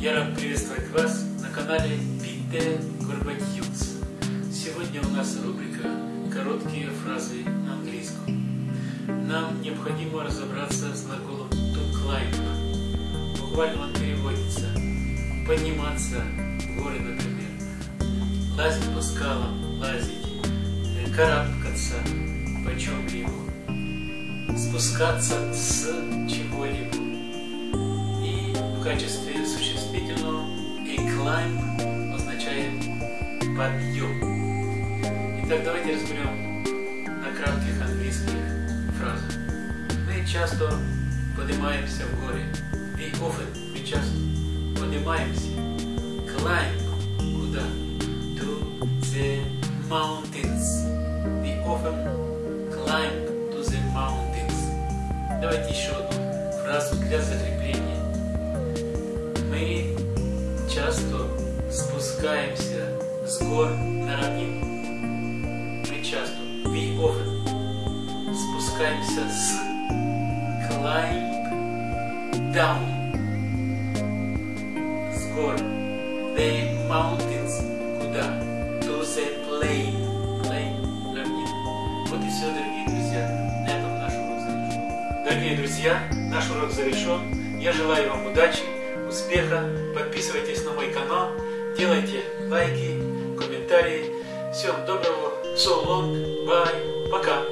Я рад приветствовать вас на канале Peter Gorbachev. Сегодня у нас рубрика «Короткие фразы на английском». Нам необходимо разобраться с глаголом to climb. Буквально он переводится «подниматься в горы, например», «лазить по скалам», «лазить», э, «карабкаться по чем-либо», «спускаться с чего-либо». И в качестве существительного a climb означает подъем. Итак, давайте разберем на кратких английских фразах. Мы часто поднимаемся в горы. We often, мы часто поднимаемся. Climb. Куда? To the mountains. We often climb to the mountains. Давайте еще одну фразу для закрепления. Спускаемся с гор на равнину. Мы часто, we often, спускаемся с climb down с гор the mountains куда? To the plain plain равнина. Вот и все дорогие друзья. На этом наш урок завершен дорогие друзья наш урок завершен я желаю вам удачи успеха. Подписывайтесь на мой канал делайте лайки комментарии. Всем доброго so long bye пока